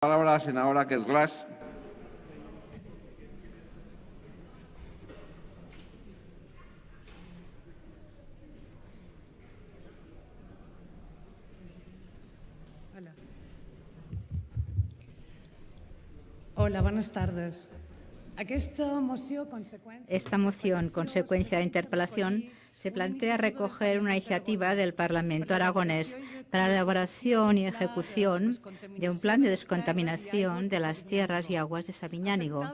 palabra a la senadora Kate Glass. Hola. Hola, buenas tardes. Esta moción, consecuencia de interpelación, se plantea recoger una iniciativa del Parlamento aragonés para la elaboración y ejecución de un plan de descontaminación de las tierras y aguas de Sabiñánigo,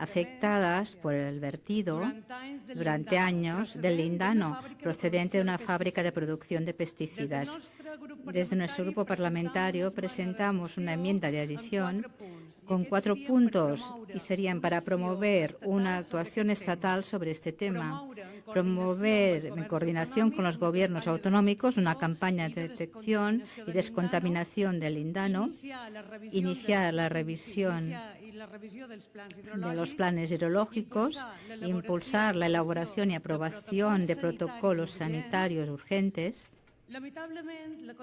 afectadas por el vertido durante años del lindano procedente de una fábrica de producción de pesticidas. Desde nuestro grupo parlamentario presentamos una enmienda de adición con cuatro puntos y serían para promover una actuación estatal sobre este tema, promover en coordinación con los gobiernos autonómicos una campaña de detección y descontaminación del lindano, iniciar la revisión de los planes hidrológicos, impulsar la elaboración y aprobación de protocolos sanitarios urgentes,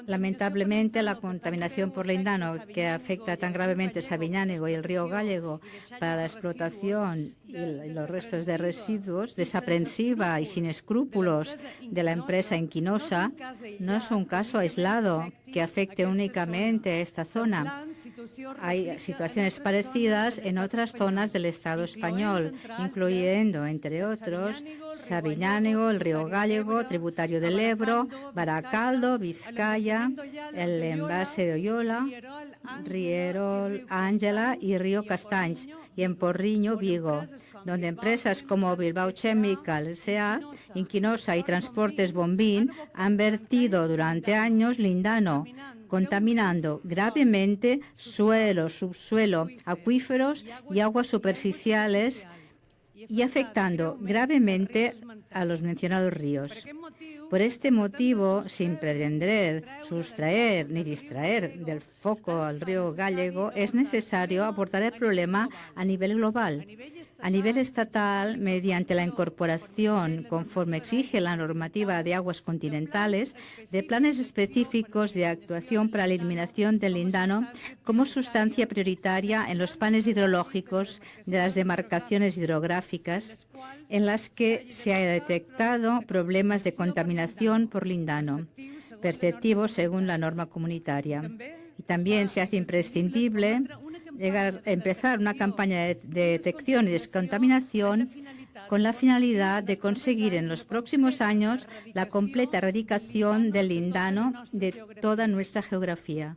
Lamentablemente, la contaminación por lindano que afecta tan gravemente Sabiñánigo y el río Gallego para la explotación y los restos de residuos, desaprensiva y sin escrúpulos de la empresa Inquinosa, no es un caso aislado que afecte únicamente a esta zona. Hay situaciones parecidas en otras zonas del Estado español, incluyendo, entre otros, Sabiñánigo, el río Gallego, tributario del Ebro, Baracaldo, Vizcaya, el envase de Oyola, Rierol, Ángela y Río Castanys, y en Porriño, Vigo, donde empresas como Bilbao Chemical S.A., Inquinosa y Transportes Bombín han vertido durante años lindano, contaminando gravemente suelo, subsuelo, acuíferos y aguas superficiales y afectando gravemente a los mencionados ríos. Por este motivo, sin pretender sustraer ni distraer del foco al río Gallego, es necesario abordar el problema a nivel global. A nivel estatal, mediante la incorporación, conforme exige la normativa de aguas continentales, de planes específicos de actuación para la eliminación del lindano como sustancia prioritaria en los planes hidrológicos de las demarcaciones hidrográficas en las que se ha detectado problemas de contaminación por lindano, perceptivos según la norma comunitaria. También se hace imprescindible empezar una campaña de, detección y descontaminación con la finalidad de conseguir en los próximos años la completa erradicación del lindano de toda nuestra geografía.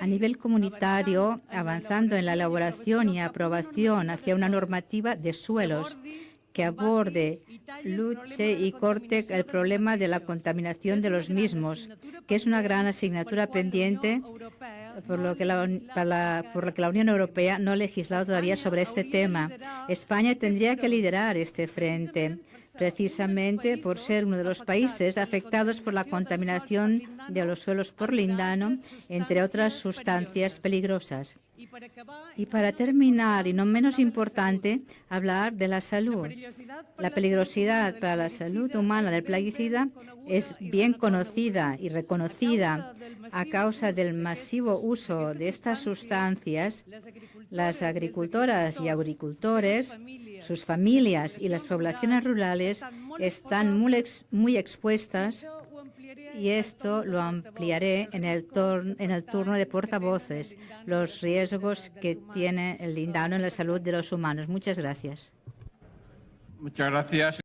A nivel comunitario, avanzando en la elaboración y aprobación hacia una normativa de suelos que aborde, luche y corte el problema de la contaminación de los mismos, que es una gran asignatura pendiente por lo que la, por lo que la Unión Europea no ha legislado todavía sobre este tema. España tendría que liderar este frente precisamente por ser uno de los países afectados por la contaminación de los suelos por lindano, entre otras sustancias peligrosas. Y para terminar, y no menos importante, hablar de la salud. La peligrosidad para la salud humana del plaguicida es bien conocida y reconocida a causa del masivo uso de estas sustancias. Las agricultoras y agricultores, sus familias y las poblaciones rurales están muy, expuestas y esto lo ampliaré en el, en el turno de portavoces, los riesgos que tiene el lindano en la salud de los humanos. Muchas gracias. Muchas gracias.